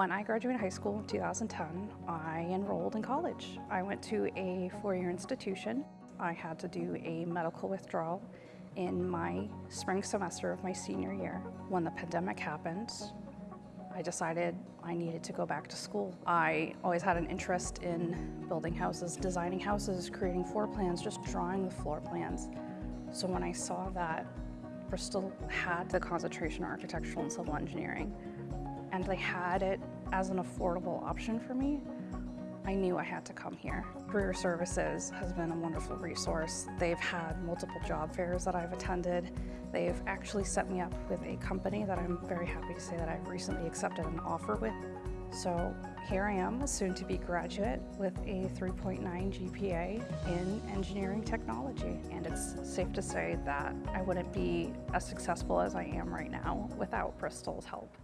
When I graduated high school in 2010, I enrolled in college. I went to a four-year institution. I had to do a medical withdrawal in my spring semester of my senior year. When the pandemic happened, I decided I needed to go back to school. I always had an interest in building houses, designing houses, creating floor plans, just drawing the floor plans. So when I saw that Bristol had the concentration in architectural and civil engineering, and they had it as an affordable option for me, I knew I had to come here. Career Services has been a wonderful resource. They've had multiple job fairs that I've attended. They've actually set me up with a company that I'm very happy to say that I've recently accepted an offer with. So here I am, a soon-to-be graduate with a 3.9 GPA in engineering technology. And it's safe to say that I wouldn't be as successful as I am right now without Bristol's help.